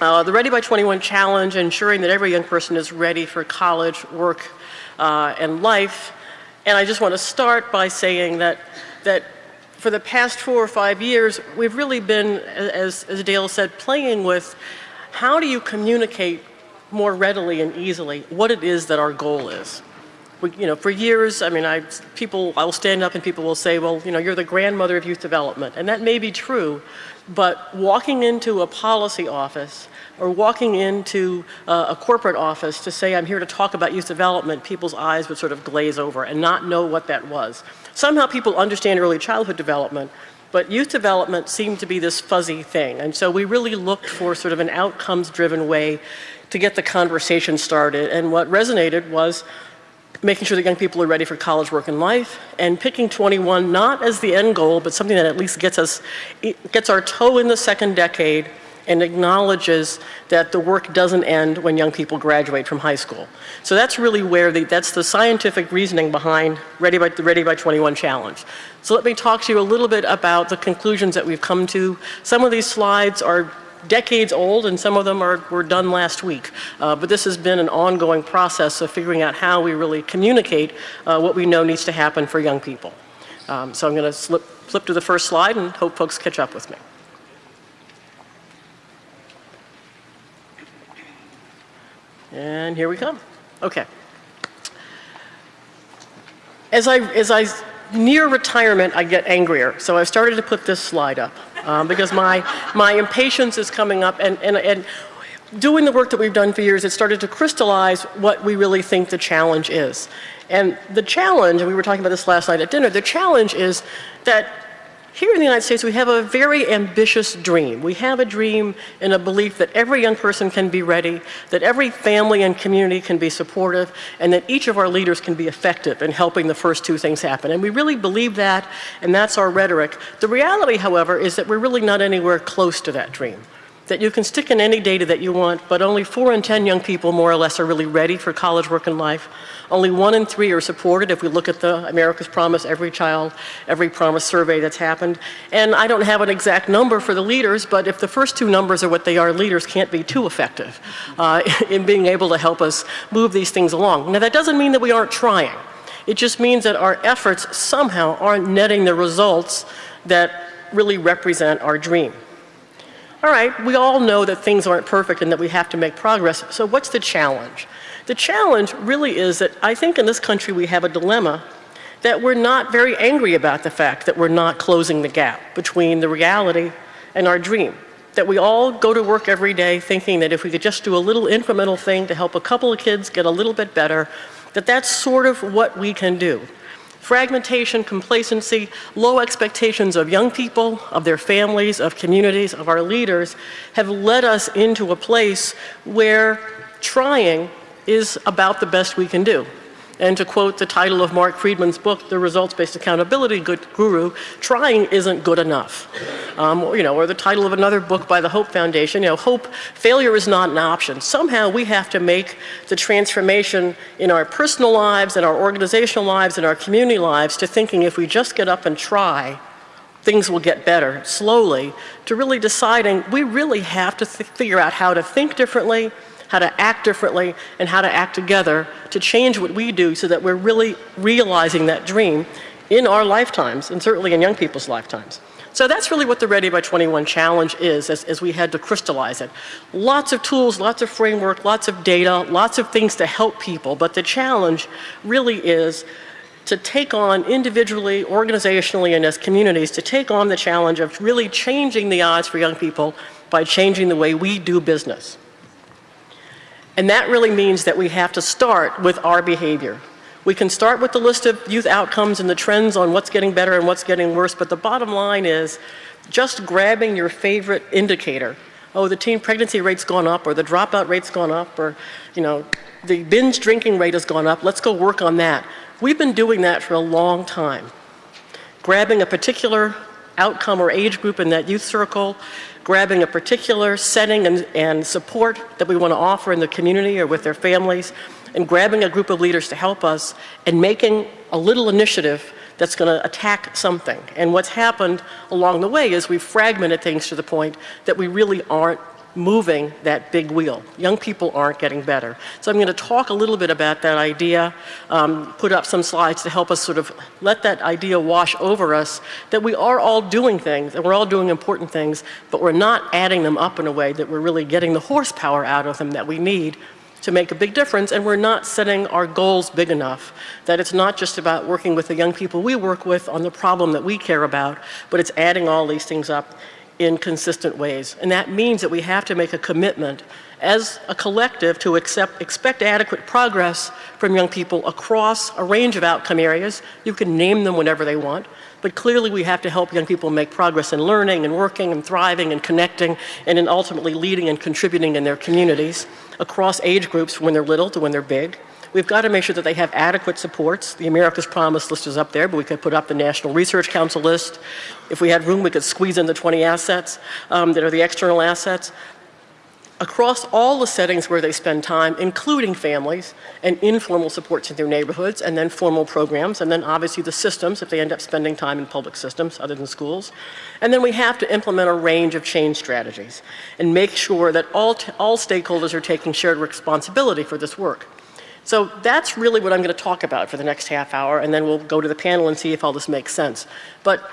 uh, the Ready by 21 challenge, ensuring that every young person is ready for college, work, uh, and life. And I just want to start by saying that, that for the past four or five years, we've really been, as, as Dale said, playing with how do you communicate more readily and easily what it is that our goal is. You know, for years, I mean, I, people, I will stand up and people will say, well, you know, you're the grandmother of youth development. And that may be true, but walking into a policy office or walking into uh, a corporate office to say, I'm here to talk about youth development, people's eyes would sort of glaze over and not know what that was. Somehow people understand early childhood development, but youth development seemed to be this fuzzy thing. And so we really looked for sort of an outcomes-driven way to get the conversation started. And what resonated was making sure that young people are ready for college, work, and life, and picking 21 not as the end goal, but something that at least gets us, gets our toe in the second decade and acknowledges that the work doesn't end when young people graduate from high school. So that's really where the, that's the scientific reasoning behind Ready by, the Ready by 21 challenge. So let me talk to you a little bit about the conclusions that we've come to. Some of these slides are decades old and some of them are, were done last week. Uh, but this has been an ongoing process of figuring out how we really communicate uh, what we know needs to happen for young people. Um, so I'm going to flip to the first slide and hope folks catch up with me. And here we come. Okay. As I, as I near retirement, I get angrier. So I started to put this slide up um, because my, my impatience is coming up and, and, and doing the work that we've done for years, it started to crystallize what we really think the challenge is. And the challenge, and we were talking about this last night at dinner, the challenge is that here in the United States, we have a very ambitious dream. We have a dream and a belief that every young person can be ready, that every family and community can be supportive, and that each of our leaders can be effective in helping the first two things happen. And we really believe that, and that's our rhetoric. The reality, however, is that we're really not anywhere close to that dream that you can stick in any data that you want, but only four in 10 young people more or less are really ready for college, work, and life. Only one in three are supported if we look at the America's Promise, Every Child, Every Promise survey that's happened. And I don't have an exact number for the leaders, but if the first two numbers are what they are, leaders can't be too effective uh, in being able to help us move these things along. Now that doesn't mean that we aren't trying. It just means that our efforts somehow aren't netting the results that really represent our dream. All right, we all know that things aren't perfect and that we have to make progress, so what's the challenge? The challenge really is that I think in this country we have a dilemma that we're not very angry about the fact that we're not closing the gap between the reality and our dream. That we all go to work every day thinking that if we could just do a little incremental thing to help a couple of kids get a little bit better, that that's sort of what we can do. Fragmentation, complacency, low expectations of young people, of their families, of communities, of our leaders have led us into a place where trying is about the best we can do. And to quote the title of Mark Friedman's book, The Results-Based Accountability Guru, trying isn't good enough. Um, you know, or the title of another book by the Hope Foundation, you know, hope, failure is not an option. Somehow we have to make the transformation in our personal lives, in our organizational lives, in our community lives to thinking if we just get up and try, things will get better slowly, to really deciding we really have to figure out how to think differently, how to act differently, and how to act together to change what we do so that we're really realizing that dream in our lifetimes, and certainly in young people's lifetimes. So that's really what the Ready by 21 challenge is as, as we had to crystallize it. Lots of tools, lots of framework, lots of data, lots of things to help people, but the challenge really is to take on individually, organizationally, and as communities, to take on the challenge of really changing the odds for young people by changing the way we do business. And that really means that we have to start with our behavior. We can start with the list of youth outcomes and the trends on what's getting better and what's getting worse, but the bottom line is just grabbing your favorite indicator. Oh, the teen pregnancy rate's gone up, or the dropout rate's gone up, or, you know, the binge drinking rate has gone up. Let's go work on that. We've been doing that for a long time. Grabbing a particular outcome or age group in that youth circle, grabbing a particular setting and, and support that we want to offer in the community or with their families, and grabbing a group of leaders to help us and making a little initiative that's going to attack something. And what's happened along the way is we've fragmented things to the point that we really aren't moving that big wheel. Young people aren't getting better. So I'm going to talk a little bit about that idea, um, put up some slides to help us sort of let that idea wash over us that we are all doing things and we're all doing important things, but we're not adding them up in a way that we're really getting the horsepower out of them that we need to make a big difference and we're not setting our goals big enough that it's not just about working with the young people we work with on the problem that we care about, but it's adding all these things up in consistent ways. And that means that we have to make a commitment as a collective to accept, expect adequate progress from young people across a range of outcome areas. You can name them whenever they want, but clearly we have to help young people make progress in learning and working and thriving and connecting and in ultimately leading and contributing in their communities across age groups from when they're little to when they're big. We've got to make sure that they have adequate supports. The America's Promise list is up there, but we could put up the National Research Council list. If we had room, we could squeeze in the 20 assets um, that are the external assets. Across all the settings where they spend time, including families and informal supports in their neighborhoods, and then formal programs, and then obviously the systems if they end up spending time in public systems other than schools. And then we have to implement a range of change strategies and make sure that all, all stakeholders are taking shared responsibility for this work. So that's really what I'm going to talk about for the next half hour, and then we'll go to the panel and see if all this makes sense. But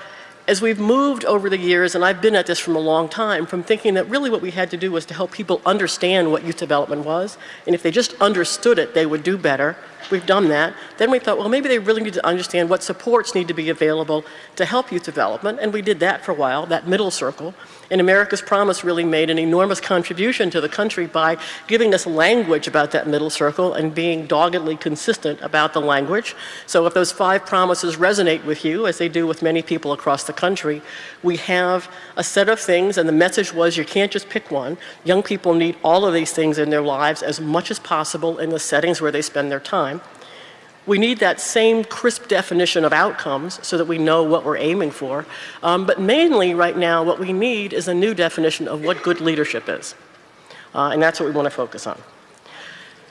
as we've moved over the years, and I've been at this from a long time, from thinking that really what we had to do was to help people understand what youth development was, and if they just understood it, they would do better, We've done that. Then we thought, well, maybe they really need to understand what supports need to be available to help youth development, and we did that for a while, that middle circle. And America's Promise really made an enormous contribution to the country by giving us language about that middle circle and being doggedly consistent about the language. So if those five promises resonate with you, as they do with many people across the country, we have a set of things, and the message was you can't just pick one. Young people need all of these things in their lives as much as possible in the settings where they spend their time. We need that same crisp definition of outcomes so that we know what we're aiming for. Um, but mainly right now, what we need is a new definition of what good leadership is. Uh, and that's what we want to focus on.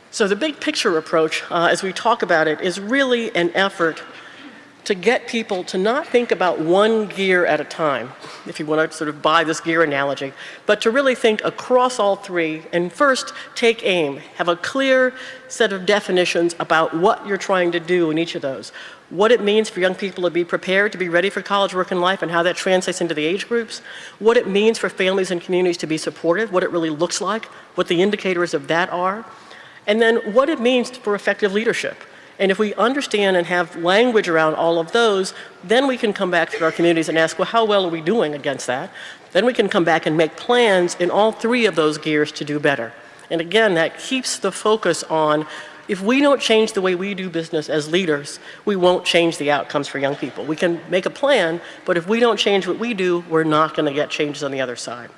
So the big picture approach, uh, as we talk about it, is really an effort to get people to not think about one gear at a time, if you want to sort of buy this gear analogy, but to really think across all three and first take aim, have a clear set of definitions about what you're trying to do in each of those. What it means for young people to be prepared to be ready for college, work, and life, and how that translates into the age groups. What it means for families and communities to be supportive, what it really looks like, what the indicators of that are. And then what it means for effective leadership. And if we understand and have language around all of those, then we can come back to our communities and ask, well, how well are we doing against that? Then we can come back and make plans in all three of those gears to do better. And again, that keeps the focus on if we don't change the way we do business as leaders, we won't change the outcomes for young people. We can make a plan, but if we don't change what we do, we're not going to get changes on the other side.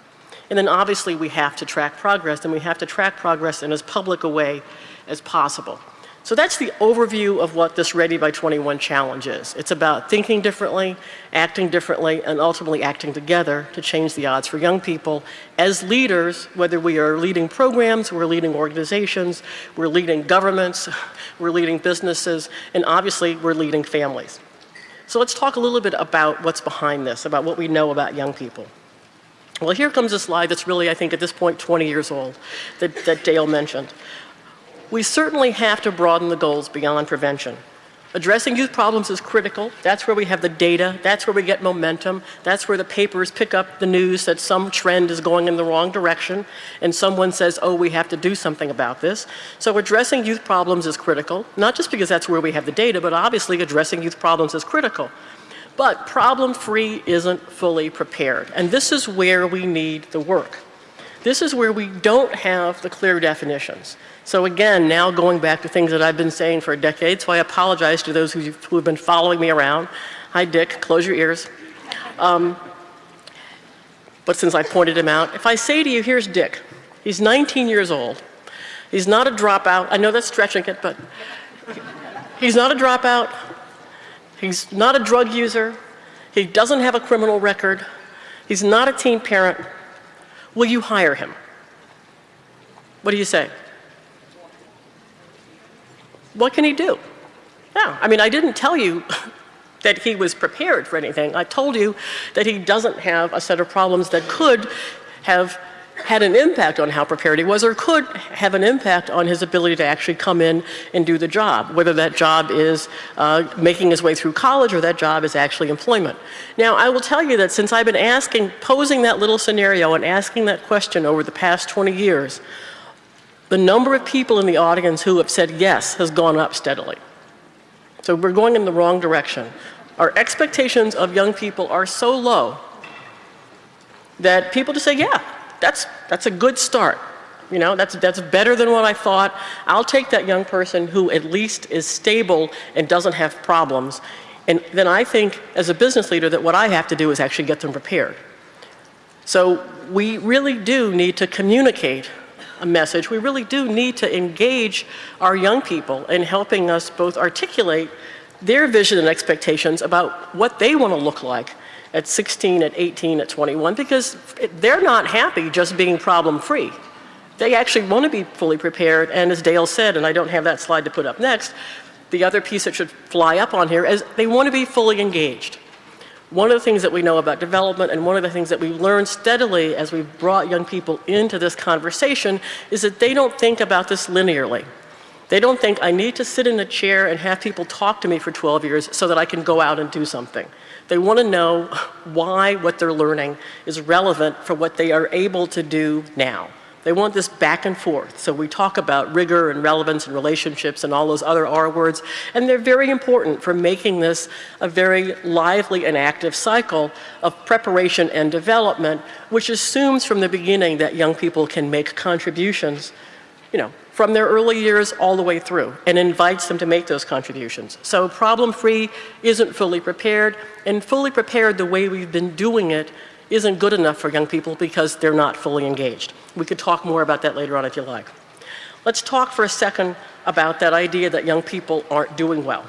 And then obviously we have to track progress, and we have to track progress in as public a way as possible. So that's the overview of what this Ready by 21 challenge is. It's about thinking differently, acting differently, and ultimately acting together to change the odds for young people as leaders, whether we are leading programs, we're leading organizations, we're leading governments, we're leading businesses, and obviously we're leading families. So let's talk a little bit about what's behind this, about what we know about young people. Well, here comes a slide that's really, I think, at this point 20 years old that, that Dale mentioned. We certainly have to broaden the goals beyond prevention. Addressing youth problems is critical. That's where we have the data. That's where we get momentum. That's where the papers pick up the news that some trend is going in the wrong direction and someone says, oh, we have to do something about this. So addressing youth problems is critical, not just because that's where we have the data, but obviously addressing youth problems is critical. But problem-free isn't fully prepared. And this is where we need the work. This is where we don't have the clear definitions. So again, now going back to things that I've been saying for a decade, so I apologize to those who, have been following me around. Hi, Dick, close your ears. Um, but since I pointed him out, if I say to you, here's Dick. He's 19 years old. He's not a dropout. I know that's stretching it, but he's not a dropout. He's not a drug user. He doesn't have a criminal record. He's not a teen parent. Will you hire him? What do you say? what can he do? Yeah, I mean, I didn't tell you that he was prepared for anything. I told you that he doesn't have a set of problems that could have had an impact on how prepared he was or could have an impact on his ability to actually come in and do the job, whether that job is uh, making his way through college or that job is actually employment. Now, I will tell you that since I've been asking, posing that little scenario and asking that question over the past 20 years, the number of people in the audience who have said yes has gone up steadily. So we're going in the wrong direction. Our expectations of young people are so low that people just say, yeah, that's, that's a good start. You know, that's, that's better than what I thought. I'll take that young person who at least is stable and doesn't have problems. And then I think, as a business leader, that what I have to do is actually get them prepared. So we really do need to communicate a message. We really do need to engage our young people in helping us both articulate their vision and expectations about what they want to look like at 16, at 18, at 21, because they're not happy just being problem free. They actually want to be fully prepared, and as Dale said, and I don't have that slide to put up next, the other piece that should fly up on here is they want to be fully engaged. One of the things that we know about development and one of the things that we've learned steadily as we've brought young people into this conversation is that they don't think about this linearly. They don't think I need to sit in a chair and have people talk to me for 12 years so that I can go out and do something. They want to know why what they're learning is relevant for what they are able to do now. They want this back and forth. So we talk about rigor and relevance and relationships and all those other R words, and they're very important for making this a very lively and active cycle of preparation and development, which assumes from the beginning that young people can make contributions, you know, from their early years all the way through and invites them to make those contributions. So problem-free isn't fully prepared, and fully prepared the way we've been doing it isn't good enough for young people because they're not fully engaged. We could talk more about that later on if you like. Let's talk for a second about that idea that young people aren't doing well.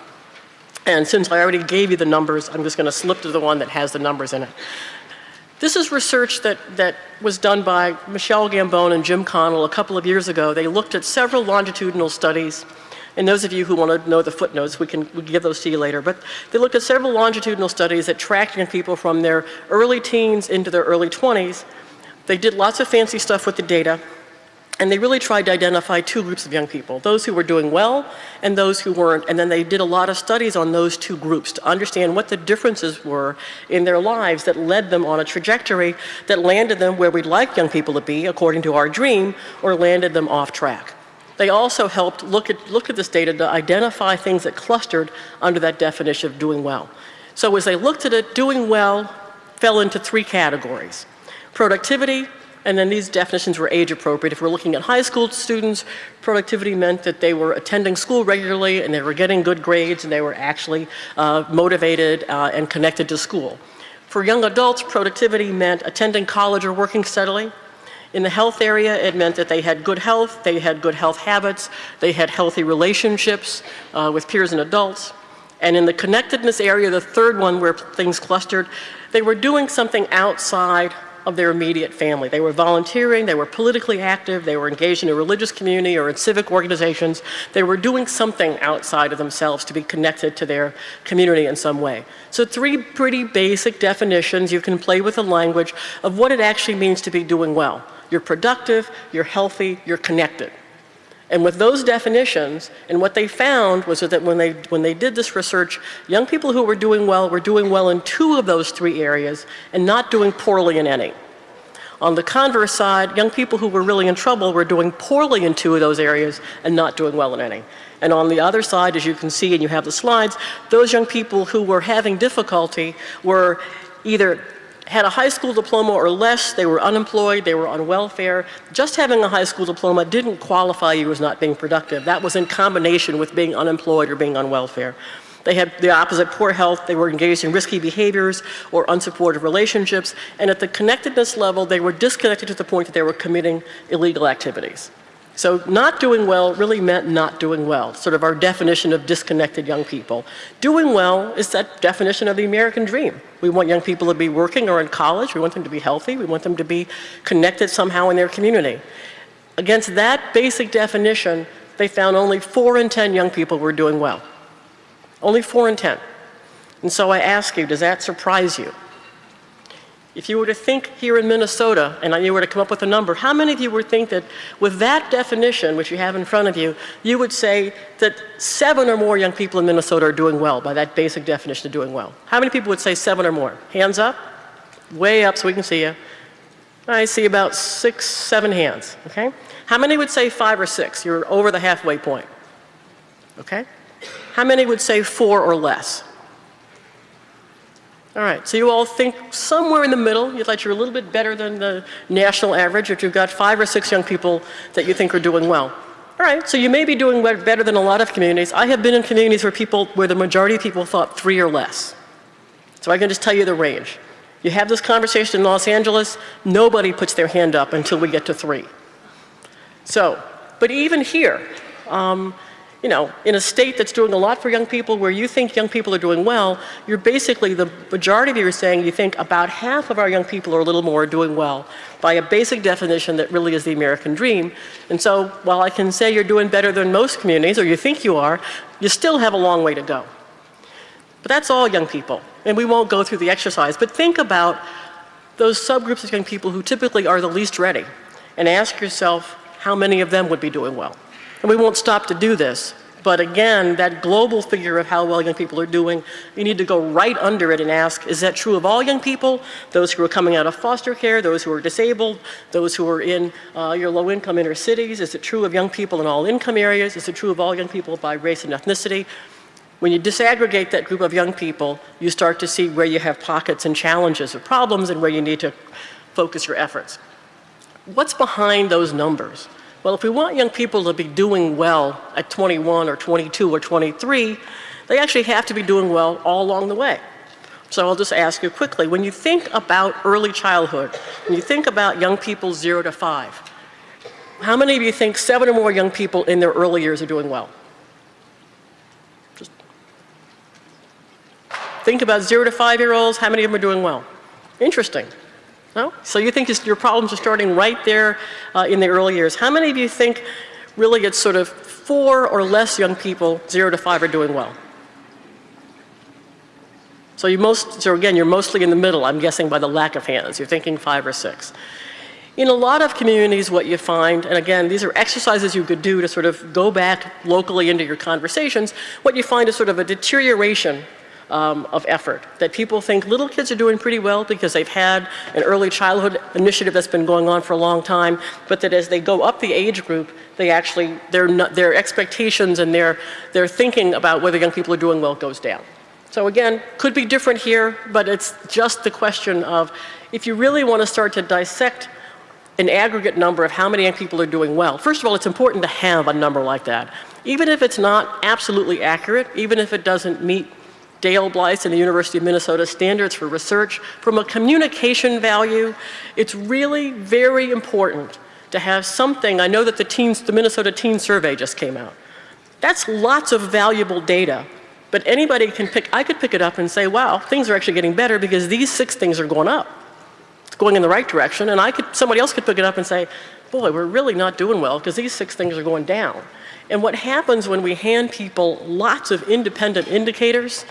And since I already gave you the numbers, I'm just going to slip to the one that has the numbers in it. This is research that, that was done by Michelle Gambone and Jim Connell a couple of years ago. They looked at several longitudinal studies. And those of you who want to know the footnotes, we can, we can give those to you later. But they looked at several longitudinal studies that tracked young people from their early teens into their early 20s. They did lots of fancy stuff with the data. And they really tried to identify two groups of young people, those who were doing well and those who weren't. And then they did a lot of studies on those two groups to understand what the differences were in their lives that led them on a trajectory that landed them where we'd like young people to be, according to our dream, or landed them off track. They also helped look at, look at this data to identify things that clustered under that definition of doing well. So as they looked at it, doing well fell into three categories. Productivity, and then these definitions were age appropriate. If we're looking at high school students, productivity meant that they were attending school regularly and they were getting good grades and they were actually uh, motivated uh, and connected to school. For young adults, productivity meant attending college or working steadily. In the health area, it meant that they had good health, they had good health habits, they had healthy relationships uh, with peers and adults. And in the connectedness area, the third one where things clustered, they were doing something outside of their immediate family. They were volunteering, they were politically active, they were engaged in a religious community or in civic organizations. They were doing something outside of themselves to be connected to their community in some way. So three pretty basic definitions. You can play with the language of what it actually means to be doing well. You're productive, you're healthy, you're connected. And with those definitions, and what they found was that when they, when they did this research, young people who were doing well were doing well in two of those three areas and not doing poorly in any. On the converse side, young people who were really in trouble were doing poorly in two of those areas and not doing well in any. And on the other side, as you can see, and you have the slides, those young people who were having difficulty were either had a high school diploma or less, they were unemployed, they were on welfare. Just having a high school diploma didn't qualify you as not being productive. That was in combination with being unemployed or being on welfare. They had the opposite, poor health, they were engaged in risky behaviors or unsupportive relationships, and at the connectedness level, they were disconnected to the point that they were committing illegal activities. So not doing well really meant not doing well, sort of our definition of disconnected young people. Doing well is that definition of the American dream. We want young people to be working or in college. We want them to be healthy. We want them to be connected somehow in their community. Against that basic definition, they found only 4 in 10 young people were doing well. Only 4 in 10. And so I ask you, does that surprise you? If you were to think here in Minnesota and you were to come up with a number, how many of you would think that with that definition, which you have in front of you, you would say that seven or more young people in Minnesota are doing well by that basic definition of doing well? How many people would say seven or more? Hands up? Way up so we can see you. I see about six, seven hands, okay? How many would say five or six? You're over the halfway point, okay? How many would say four or less? All right, so you all think somewhere in the middle, you'd like you're a little bit better than the national average if you've got five or six young people that you think are doing well. All right, so you may be doing better than a lot of communities. I have been in communities where people, where the majority of people thought three or less. So I can just tell you the range. You have this conversation in Los Angeles, nobody puts their hand up until we get to three. So, but even here, um, you know, in a state that's doing a lot for young people where you think young people are doing well, you're basically, the majority of you are saying you think about half of our young people or a little more are doing well by a basic definition that really is the American dream. And so while I can say you're doing better than most communities, or you think you are, you still have a long way to go. But that's all young people. And we won't go through the exercise, but think about those subgroups of young people who typically are the least ready and ask yourself how many of them would be doing well. And we won't stop to do this, but again, that global figure of how well young people are doing, you need to go right under it and ask, is that true of all young people? Those who are coming out of foster care, those who are disabled, those who are in uh, your low income inner cities? Is it true of young people in all income areas? Is it true of all young people by race and ethnicity? When you disaggregate that group of young people, you start to see where you have pockets and challenges or problems and where you need to focus your efforts. What's behind those numbers? Well, if we want young people to be doing well at 21 or 22 or 23, they actually have to be doing well all along the way. So I'll just ask you quickly, when you think about early childhood, when you think about young people zero to five, how many of you think seven or more young people in their early years are doing well? Just think about zero to five year olds, how many of them are doing well? Interesting. No? So you think your problems are starting right there uh, in the early years. How many of you think really it's sort of four or less young people, zero to five, are doing well? So you most, so again, you're mostly in the middle, I'm guessing by the lack of hands. You're thinking five or six. In a lot of communities, what you find, and again, these are exercises you could do to sort of go back locally into your conversations, what you find is sort of a deterioration um, of effort. That people think little kids are doing pretty well because they've had an early childhood initiative that's been going on for a long time, but that as they go up the age group, they actually, their, their expectations and their, their thinking about whether young people are doing well goes down. So again, could be different here, but it's just the question of if you really want to start to dissect an aggregate number of how many young people are doing well. First of all, it's important to have a number like that. Even if it's not absolutely accurate, even if it doesn't meet Dale Blyth and the University of Minnesota standards for research. From a communication value, it's really very important to have something. I know that the, teens, the Minnesota Teen Survey just came out. That's lots of valuable data. But anybody can pick, I could pick it up and say, wow, things are actually getting better because these six things are going up. It's going in the right direction. And I could, somebody else could pick it up and say, boy, we're really not doing well because these six things are going down. And what happens when we hand people lots of independent indicators,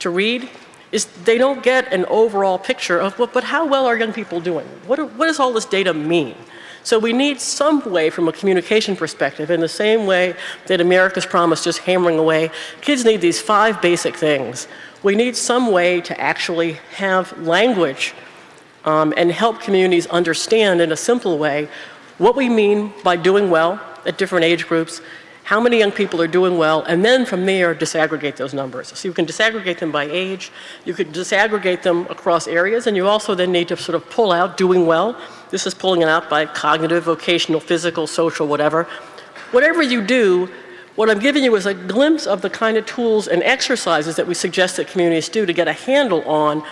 to read is they don't get an overall picture of, well, but how well are young people doing? What, are, what does all this data mean? So we need some way from a communication perspective in the same way that America's Promise just hammering away. Kids need these five basic things. We need some way to actually have language um, and help communities understand in a simple way what we mean by doing well at different age groups how many young people are doing well, and then from there disaggregate those numbers. So you can disaggregate them by age, you could disaggregate them across areas, and you also then need to sort of pull out doing well. This is pulling it out by cognitive, vocational, physical, social, whatever. Whatever you do, what I'm giving you is a glimpse of the kind of tools and exercises that we suggest that communities do to get a handle on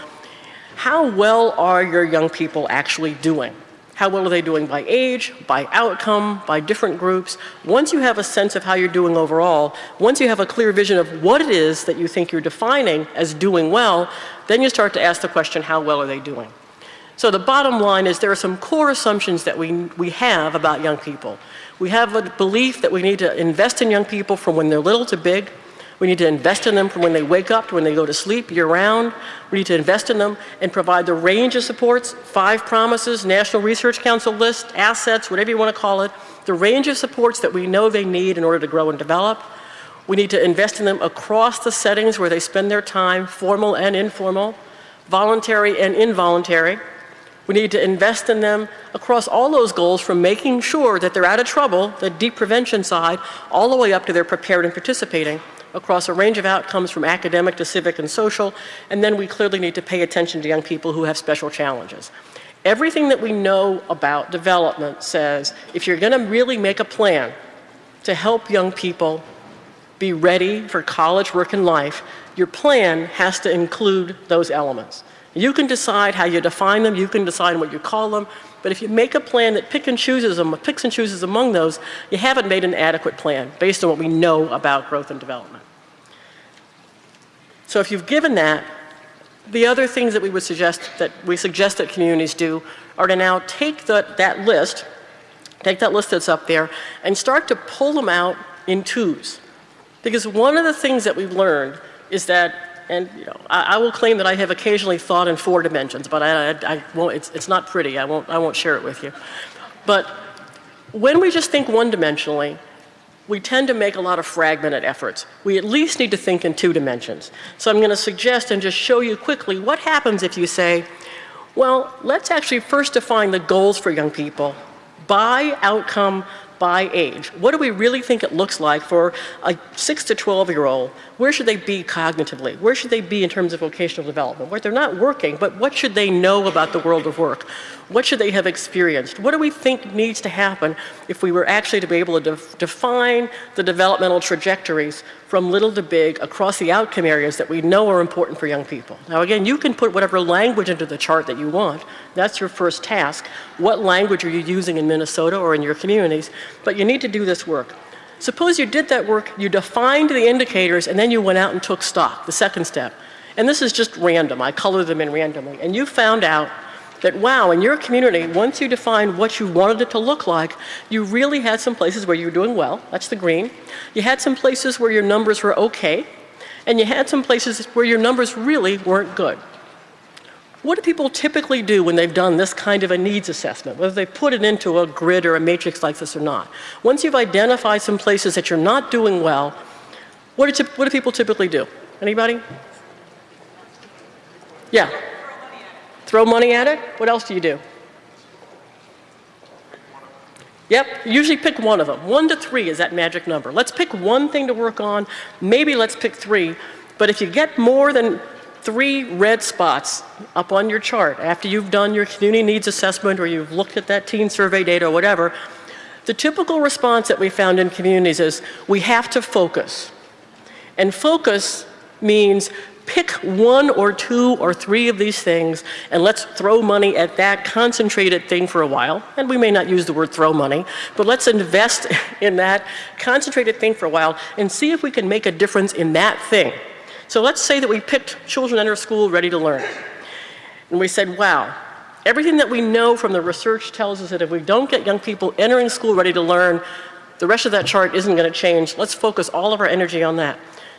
how well are your young people actually doing. How well are they doing by age, by outcome, by different groups? Once you have a sense of how you're doing overall, once you have a clear vision of what it is that you think you're defining as doing well, then you start to ask the question, how well are they doing? So the bottom line is there are some core assumptions that we, we have about young people. We have a belief that we need to invest in young people from when they're little to big. We need to invest in them from when they wake up to when they go to sleep year round. We need to invest in them and provide the range of supports, five promises, National Research Council list, assets, whatever you want to call it, the range of supports that we know they need in order to grow and develop. We need to invest in them across the settings where they spend their time, formal and informal, voluntary and involuntary. We need to invest in them across all those goals from making sure that they're out of trouble, the deep prevention side, all the way up to they're prepared and participating across a range of outcomes from academic to civic and social. And then we clearly need to pay attention to young people who have special challenges. Everything that we know about development says if you're going to really make a plan to help young people be ready for college, work, and life, your plan has to include those elements. You can decide how you define them, you can decide what you call them, but if you make a plan that pick and chooses them, picks and chooses among those, you haven't made an adequate plan based on what we know about growth and development. So if you've given that, the other things that we would suggest that we suggest that communities do are to now take the, that list, take that list that's up there, and start to pull them out in twos. Because one of the things that we've learned is that and you know, I, I, will claim that I have occasionally thought in four dimensions, but I, I, I won't, it's, it's not pretty. I won't, I won't share it with you. But when we just think one-dimensionally, we tend to make a lot of fragmented efforts. We at least need to think in two dimensions. So I'm going to suggest and just show you quickly what happens if you say, well, let's actually first define the goals for young people by outcome, by age. What do we really think it looks like for a 6 to 12 year old? Where should they be cognitively? Where should they be in terms of vocational development? Where they're not working, but what should they know about the world of work? What should they have experienced? What do we think needs to happen if we were actually to be able to def define the developmental trajectories from little to big across the outcome areas that we know are important for young people? Now again, you can put whatever language into the chart that you want. That's your first task. What language are you using in Minnesota or in your communities? But you need to do this work. Suppose you did that work, you defined the indicators, and then you went out and took stock, the second step. And this is just random. I color them in randomly. And you found out that, wow, in your community, once you defined what you wanted it to look like, you really had some places where you were doing well. That's the green. You had some places where your numbers were okay. And you had some places where your numbers really weren't good. What do people typically do when they've done this kind of a needs assessment, whether they put it into a grid or a matrix like this or not? Once you've identified some places that you're not doing well, what do, what do people typically do? Anybody? Yeah. Throw money at it? What else do you do? Yep, usually pick one of them. One to three is that magic number. Let's pick one thing to work on. Maybe let's pick three. But if you get more than three red spots up on your chart after you've done your community needs assessment or you've looked at that teen survey data or whatever, the typical response that we found in communities is we have to focus. And focus means pick one or two or three of these things and let's throw money at that concentrated thing for a while. And we may not use the word throw money, but let's invest in that concentrated thing for a while and see if we can make a difference in that thing. So let's say that we picked children enter school ready to learn. And we said, wow, everything that we know from the research tells us that if we don't get young people entering school ready to learn, the rest of that chart isn't going to change. Let's focus all of our energy on that.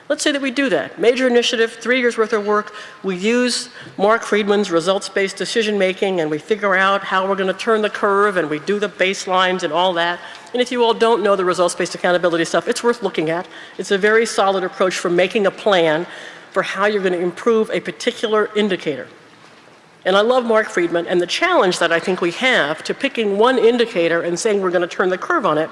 Let's say that we do that. Major initiative, three years worth of work. We use Mark Friedman's results-based decision making and we figure out how we're going to turn the curve and we do the baselines and all that. And if you all don't know the results-based accountability stuff, it's worth looking at. It's a very solid approach for making a plan for how you're going to improve a particular indicator. And I love Mark Friedman and the challenge that I think we have to picking one indicator and saying we're going to turn the curve on it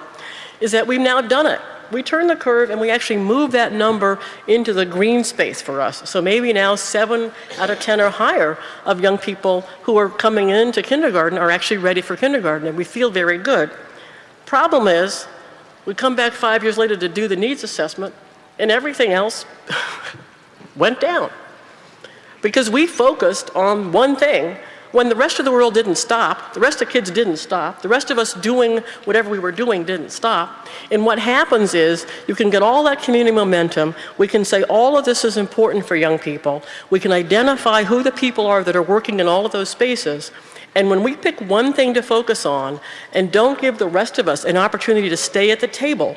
is that we've now done it we turn the curve and we actually move that number into the green space for us. So maybe now seven out of 10 or higher of young people who are coming into kindergarten are actually ready for kindergarten and we feel very good. Problem is, we come back five years later to do the needs assessment and everything else went down. Because we focused on one thing when the rest of the world didn't stop, the rest of kids didn't stop, the rest of us doing whatever we were doing didn't stop. And what happens is you can get all that community momentum. We can say all of this is important for young people. We can identify who the people are that are working in all of those spaces. And when we pick one thing to focus on and don't give the rest of us an opportunity to stay at the table,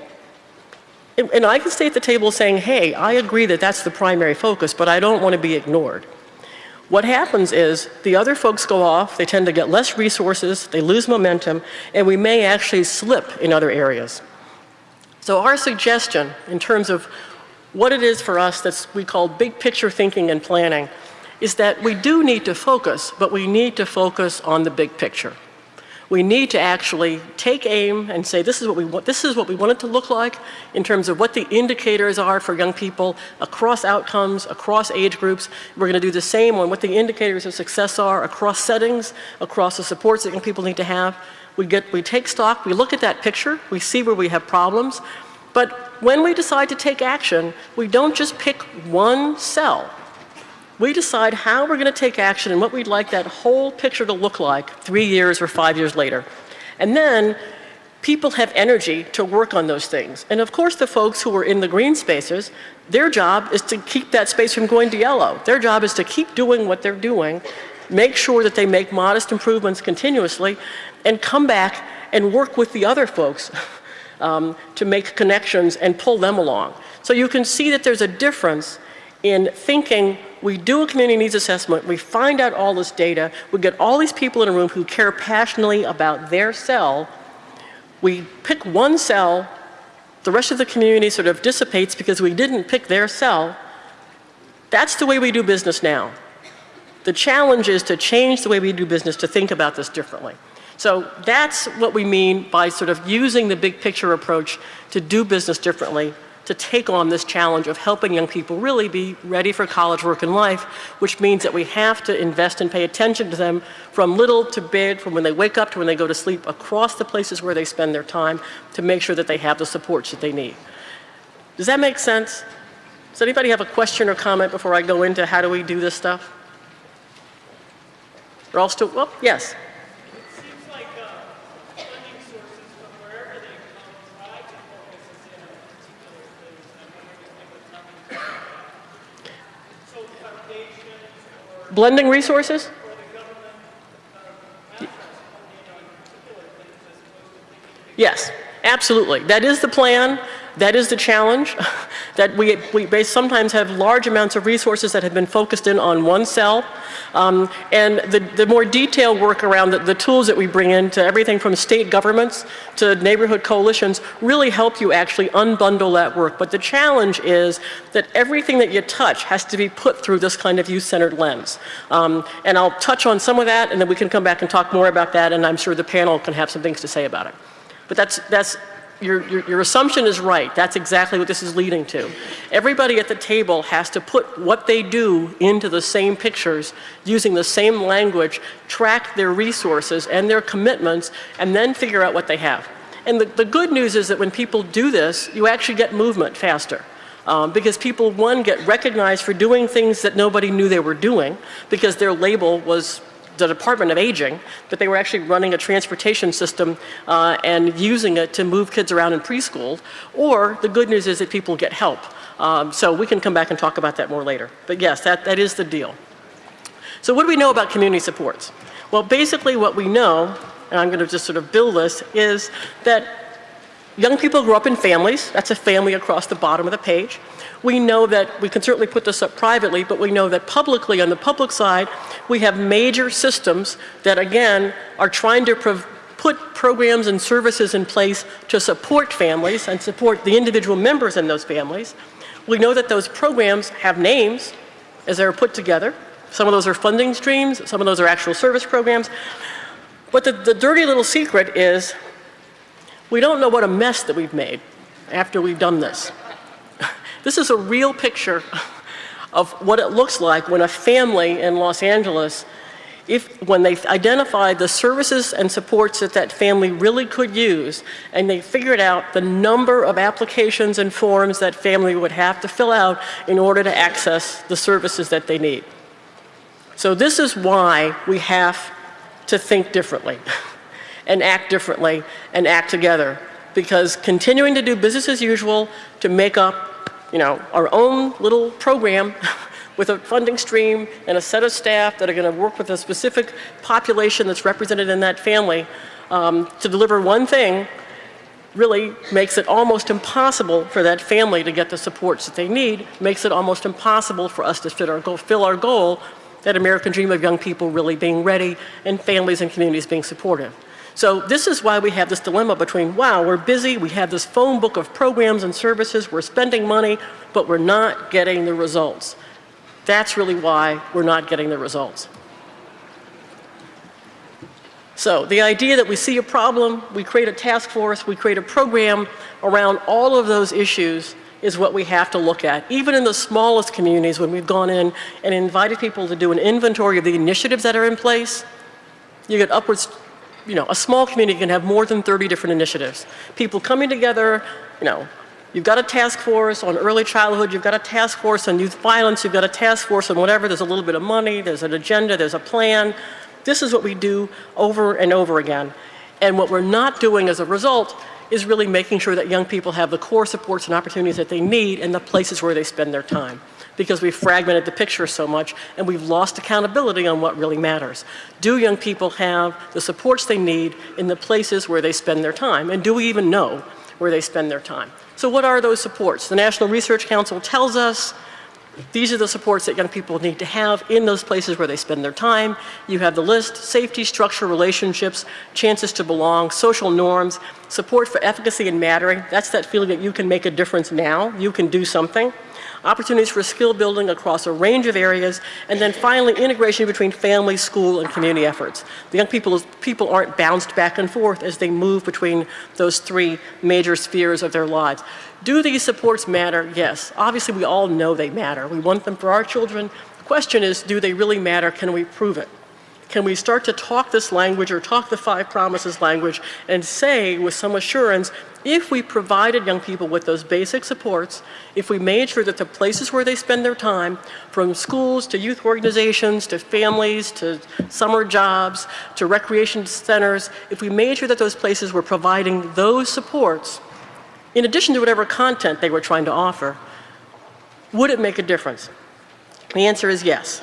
And, I can stay at the table saying, hey, I agree that that's the primary focus, but I don't want to be ignored. What happens is the other folks go off, they tend to get less resources, they lose momentum, and we may actually slip in other areas. So our suggestion in terms of what it is for us that we call big picture thinking and planning is that we do need to focus, but we need to focus on the big picture. We need to actually take aim and say this is what we want, this is what we want it to look like in terms of what the indicators are for young people across outcomes, across age groups. We're going to do the same on what the indicators of success are across settings, across the supports that young people need to have. We, get, we take stock, we look at that picture, we see where we have problems, but when we decide to take action, we don't just pick one cell we decide how we're going to take action and what we'd like that whole picture to look like three years or five years later. And then people have energy to work on those things. And of course the folks who are in the green spaces, their job is to keep that space from going to yellow. Their job is to keep doing what they're doing, make sure that they make modest improvements continuously, and come back and work with the other folks um, to make connections and pull them along. So you can see that there's a difference in thinking we do a community needs assessment, we find out all this data, we get all these people in a room who care passionately about their cell, we pick one cell, the rest of the community sort of dissipates because we didn't pick their cell. That's the way we do business now. The challenge is to change the way we do business to think about this differently. So that's what we mean by sort of using the big picture approach to do business differently to take on this challenge of helping young people really be ready for college, work, and life, which means that we have to invest and pay attention to them from little to big, from when they wake up to when they go to sleep, across the places where they spend their time to make sure that they have the supports that they need. Does that make sense? Does anybody have a question or comment before I go into how do we do this stuff? They're all still, well, yes. Blending resources? Yes, absolutely. That is the plan. That is the challenge, that we, we sometimes have large amounts of resources that have been focused in on one cell. Um, and the, the more detailed work around the, the tools that we bring in to everything from state governments to neighborhood coalitions really help you actually unbundle that work. But the challenge is that everything that you touch has to be put through this kind of youth-centered lens. Um, and I'll touch on some of that and then we can come back and talk more about that and I'm sure the panel can have some things to say about it. But that's, that's your, your, your, assumption is right. That's exactly what this is leading to. Everybody at the table has to put what they do into the same pictures using the same language, track their resources and their commitments, and then figure out what they have. And the, the good news is that when people do this, you actually get movement faster. Um, because people, one, get recognized for doing things that nobody knew they were doing because their label was the Department of Aging, but they were actually running a transportation system uh, and using it to move kids around in preschool. Or the good news is that people get help. Um, so we can come back and talk about that more later. But yes, that, that is the deal. So what do we know about community supports? Well, basically what we know, and I'm going to just sort of build this, is that young people grow up in families. That's a family across the bottom of the page. We know that, we can certainly put this up privately, but we know that publicly, on the public side, we have major systems that again are trying to put programs and services in place to support families and support the individual members in those families. We know that those programs have names as they're put together. Some of those are funding streams, some of those are actual service programs. But the, the dirty little secret is we don't know what a mess that we've made after we've done this. This is a real picture of what it looks like when a family in Los Angeles, if, when they identified the services and supports that that family really could use, and they figured out the number of applications and forms that family would have to fill out in order to access the services that they need. So this is why we have to think differently and act differently and act together because continuing to do business as usual to make up you know, our own little program with a funding stream and a set of staff that are going to work with a specific population that's represented in that family um, to deliver one thing really makes it almost impossible for that family to get the supports that they need, makes it almost impossible for us to our goal, fill our goal, that American dream of young people really being ready and families and communities being supportive. So this is why we have this dilemma between, wow, we're busy, we have this phone book of programs and services, we're spending money, but we're not getting the results. That's really why we're not getting the results. So the idea that we see a problem, we create a task force, we create a program around all of those issues is what we have to look at. Even in the smallest communities, when we've gone in and invited people to do an inventory of the initiatives that are in place, you get upwards, you know, a small community can have more than 30 different initiatives. People coming together, you know, you've got a task force on early childhood, you've got a task force on youth violence, you've got a task force on whatever, there's a little bit of money, there's an agenda, there's a plan, this is what we do over and over again. And what we're not doing as a result is really making sure that young people have the core supports and opportunities that they need and the places where they spend their time. Because we've fragmented the picture so much and we've lost accountability on what really matters. Do young people have the supports they need in the places where they spend their time? And do we even know where they spend their time? So what are those supports? The National Research Council tells us these are the supports that young people need to have in those places where they spend their time. You have the list, safety, structure, relationships, chances to belong, social norms, support for efficacy and mattering. That's that feeling that you can make a difference now, you can do something opportunities for skill building across a range of areas, and then finally integration between family, school, and community efforts. The young people, people aren't bounced back and forth as they move between those three major spheres of their lives. Do these supports matter? Yes. Obviously, we all know they matter. We want them for our children. The question is, do they really matter? Can we prove it? Can we start to talk this language or talk the five promises language and say with some assurance, if we provided young people with those basic supports, if we made sure that the places where they spend their time, from schools to youth organizations to families to summer jobs to recreation centers, if we made sure that those places were providing those supports, in addition to whatever content they were trying to offer, would it make a difference? The answer is yes.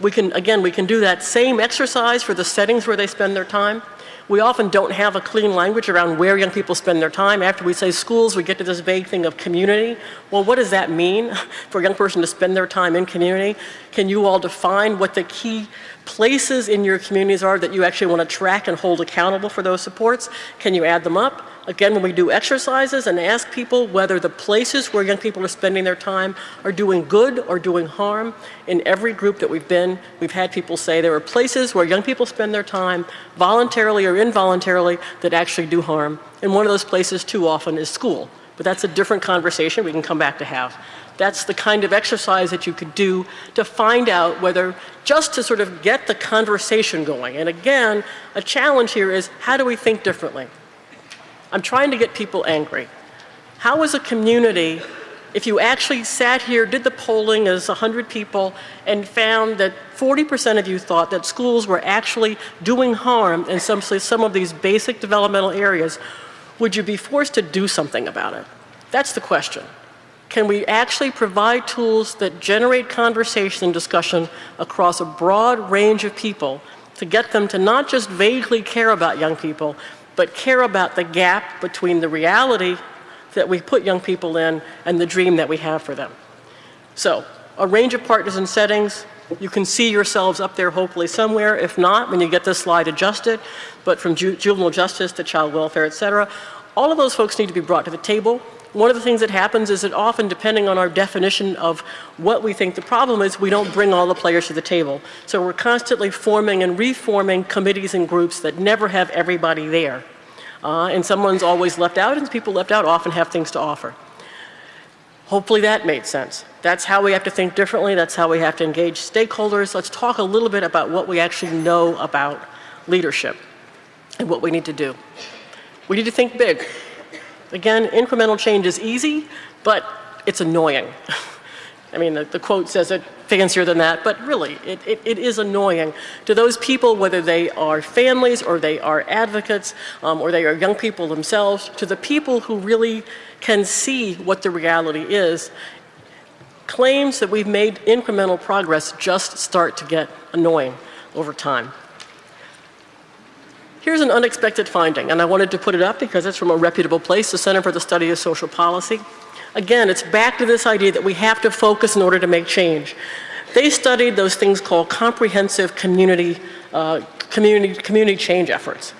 We can, again, we can do that same exercise for the settings where they spend their time. We often don't have a clean language around where young people spend their time. After we say schools, we get to this vague thing of community. Well, what does that mean for a young person to spend their time in community? Can you all define what the key places in your communities are that you actually want to track and hold accountable for those supports? Can you add them up? Again, when we do exercises and ask people whether the places where young people are spending their time are doing good or doing harm, in every group that we've been, we've had people say there are places where young people spend their time voluntarily or involuntarily that actually do harm. And one of those places too often is school. But that's a different conversation we can come back to have. That's the kind of exercise that you could do to find out whether, just to sort of get the conversation going. And again, a challenge here is how do we think differently? I'm trying to get people angry. How is a community, if you actually sat here, did the polling as 100 people, and found that 40% of you thought that schools were actually doing harm in some, some of these basic developmental areas, would you be forced to do something about it? That's the question. Can we actually provide tools that generate conversation and discussion across a broad range of people to get them to not just vaguely care about young people, but care about the gap between the reality that we put young people in and the dream that we have for them. So, a range of partners and settings. You can see yourselves up there hopefully somewhere. If not, when you get this slide adjusted, but from ju juvenile justice to child welfare, et cetera, all of those folks need to be brought to the table. One of the things that happens is that often, depending on our definition of what we think the problem is, we don't bring all the players to the table. So we're constantly forming and reforming committees and groups that never have everybody there. Uh, and someone's always left out, and people left out often have things to offer. Hopefully that made sense. That's how we have to think differently. That's how we have to engage stakeholders. Let's talk a little bit about what we actually know about leadership and what we need to do. We need to think big. Again, incremental change is easy, but it's annoying. I mean, the, the, quote says it fancier than that, but really, it, it, it is annoying to those people, whether they are families or they are advocates um, or they are young people themselves, to the people who really can see what the reality is, claims that we've made incremental progress just start to get annoying over time. Here's an unexpected finding, and I wanted to put it up because it's from a reputable place, the Center for the Study of Social Policy. Again, it's back to this idea that we have to focus in order to make change. They studied those things called comprehensive community, uh, community, community change efforts.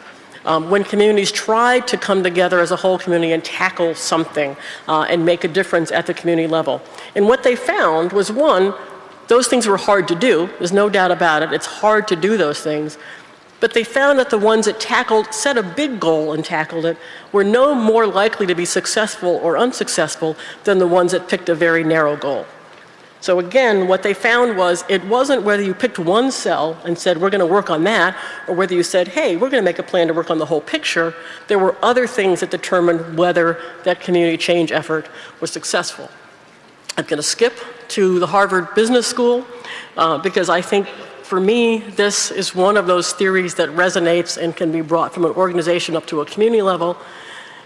Um, when communities try to come together as a whole community and tackle something uh, and make a difference at the community level. And what they found was one, those things were hard to do. There's no doubt about it. It's hard to do those things. But they found that the ones that tackled, set a big goal and tackled it, were no more likely to be successful or unsuccessful than the ones that picked a very narrow goal. So again, what they found was it wasn't whether you picked one cell and said, we're going to work on that, or whether you said, hey, we're going to make a plan to work on the whole picture. There were other things that determined whether that community change effort was successful. I'm going to skip to the Harvard Business School uh, because I think for me, this is one of those theories that resonates and can be brought from an organization up to a community level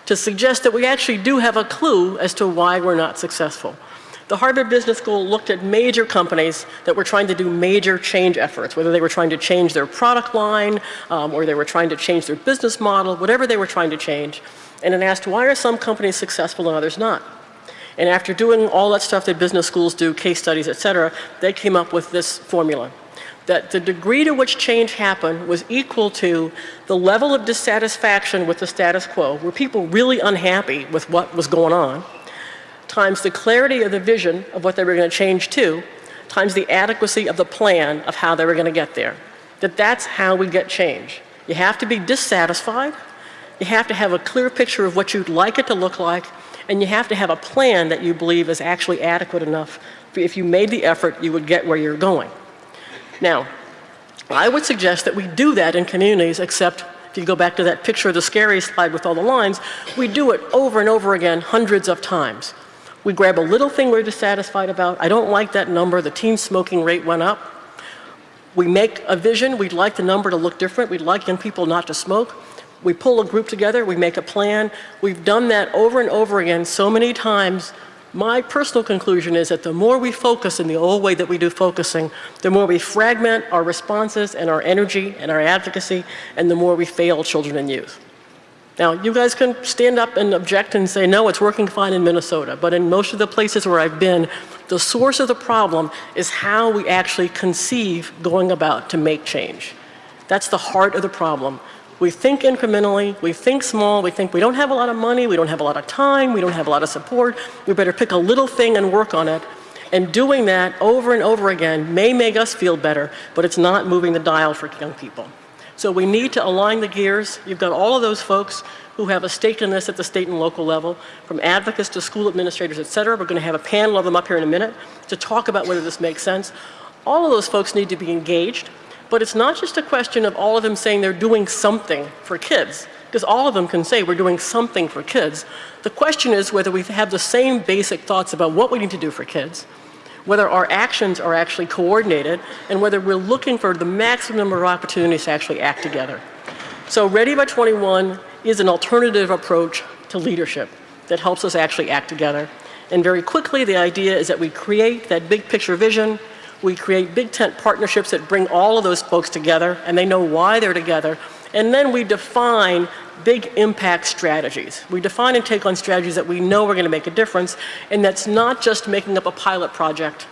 to suggest that we actually do have a clue as to why we're not successful. The Harvard Business School looked at major companies that were trying to do major change efforts, whether they were trying to change their product line um, or they were trying to change their business model, whatever they were trying to change, and then asked why are some companies successful and others not? And after doing all that stuff that business schools do, case studies, et cetera, they came up with this formula that the degree to which change happened was equal to the level of dissatisfaction with the status quo, were people really unhappy with what was going on, times the clarity of the vision of what they were going to change to, times the adequacy of the plan of how they were going to get there. That that's how we get change. You have to be dissatisfied, you have to have a clear picture of what you'd like it to look like, and you have to have a plan that you believe is actually adequate enough. If you made the effort, you would get where you're going. Now, I would suggest that we do that in communities, except if you go back to that picture of the scary slide with all the lines, we do it over and over again hundreds of times. We grab a little thing we're dissatisfied about. I don't like that number. The teen smoking rate went up. We make a vision. We'd like the number to look different. We'd like young people not to smoke. We pull a group together. We make a plan. We've done that over and over again so many times my personal conclusion is that the more we focus in the old way that we do focusing, the more we fragment our responses and our energy and our advocacy, and the more we fail children and youth. Now, you guys can stand up and object and say, no, it's working fine in Minnesota. But in most of the places where I've been, the source of the problem is how we actually conceive going about to make change. That's the heart of the problem. We think incrementally, we think small, we think we don't have a lot of money, we don't have a lot of time, we don't have a lot of support, we better pick a little thing and work on it. And doing that over and over again may make us feel better, but it's not moving the dial for young people. So we need to align the gears. You've got all of those folks who have a stake in this at the state and local level, from advocates to school administrators, et cetera. We're going to have a panel of them up here in a minute to talk about whether this makes sense. All of those folks need to be engaged. But it's not just a question of all of them saying they're doing something for kids, because all of them can say we're doing something for kids. The question is whether we have the same basic thoughts about what we need to do for kids, whether our actions are actually coordinated, and whether we're looking for the maximum number of opportunities to actually act together. So Ready by 21 is an alternative approach to leadership that helps us actually act together. And very quickly, the idea is that we create that big picture vision, we create big tent partnerships that bring all of those folks together and they know why they're together. And then we define big impact strategies. We define and take on strategies that we know are going to make a difference. And that's not just making up a pilot project.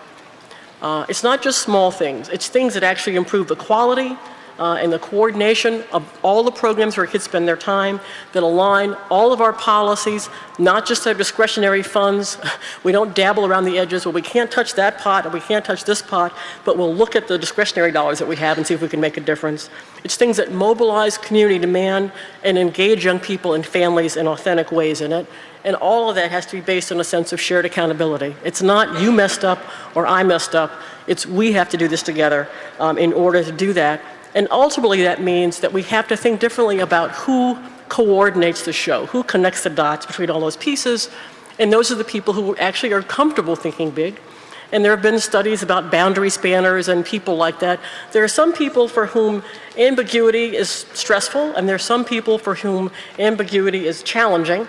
Uh, it's not just small things. It's things that actually improve the quality, uh, and the coordination of all the programs where kids spend their time that align all of our policies, not just our discretionary funds. We don't dabble around the edges. Well, we can't touch that pot or we can't touch this pot, but we'll look at the discretionary dollars that we have and see if we can make a difference. It's things that mobilize community demand and engage young people and families in authentic ways in it. And all of that has to be based on a sense of shared accountability. It's not you messed up or I messed up. It's we have to do this together um, in order to do that. And ultimately that means that we have to think differently about who coordinates the show, who connects the dots between all those pieces. And those are the people who actually are comfortable thinking big. And there have been studies about boundary spanners and people like that. There are some people for whom ambiguity is stressful, and there are some people for whom ambiguity is challenging.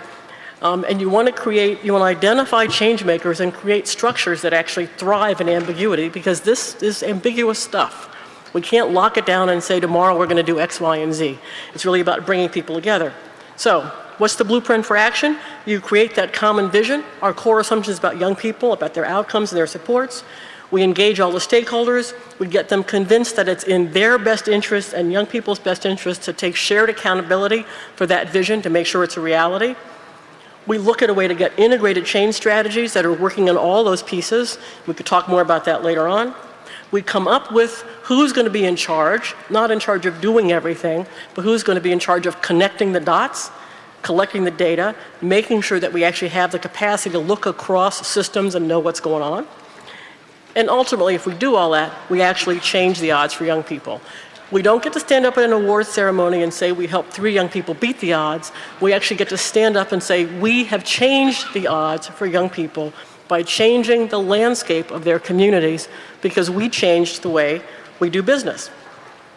Um, and you want to create, you want to identify change makers and create structures that actually thrive in ambiguity because this is ambiguous stuff. We can't lock it down and say tomorrow we're going to do X, Y, and Z. It's really about bringing people together. So what's the blueprint for action? You create that common vision. Our core assumptions about young people, about their outcomes and their supports. We engage all the stakeholders. We get them convinced that it's in their best interest and young people's best interest to take shared accountability for that vision to make sure it's a reality. We look at a way to get integrated change strategies that are working on all those pieces. We could talk more about that later on. We come up with who's going to be in charge, not in charge of doing everything, but who's going to be in charge of connecting the dots, collecting the data, making sure that we actually have the capacity to look across systems and know what's going on. And ultimately, if we do all that, we actually change the odds for young people. We don't get to stand up at an awards ceremony and say we helped three young people beat the odds. We actually get to stand up and say we have changed the odds for young people by changing the landscape of their communities because we changed the way we do business.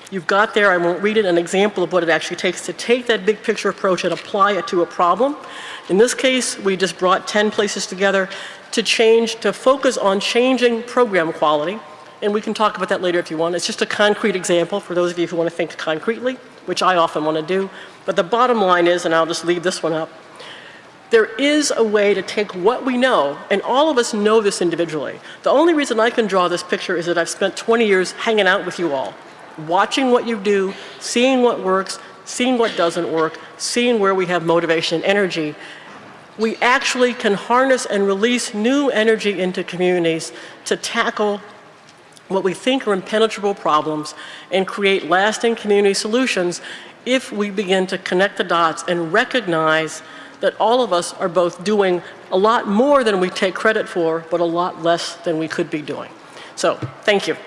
You've got there, I won't read it, an example of what it actually takes to take that big picture approach and apply it to a problem. In this case, we just brought 10 places together to change, to focus on changing program quality and we can talk about that later if you want. It's just a concrete example for those of you who want to think concretely, which I often want to do. But the bottom line is, and I'll just leave this one up, there is a way to take what we know, and all of us know this individually. The only reason I can draw this picture is that I've spent 20 years hanging out with you all, watching what you do, seeing what works, seeing what doesn't work, seeing where we have motivation and energy. We actually can harness and release new energy into communities to tackle what we think are impenetrable problems and create lasting community solutions if we begin to connect the dots and recognize that all of us are both doing a lot more than we take credit for, but a lot less than we could be doing. So, thank you.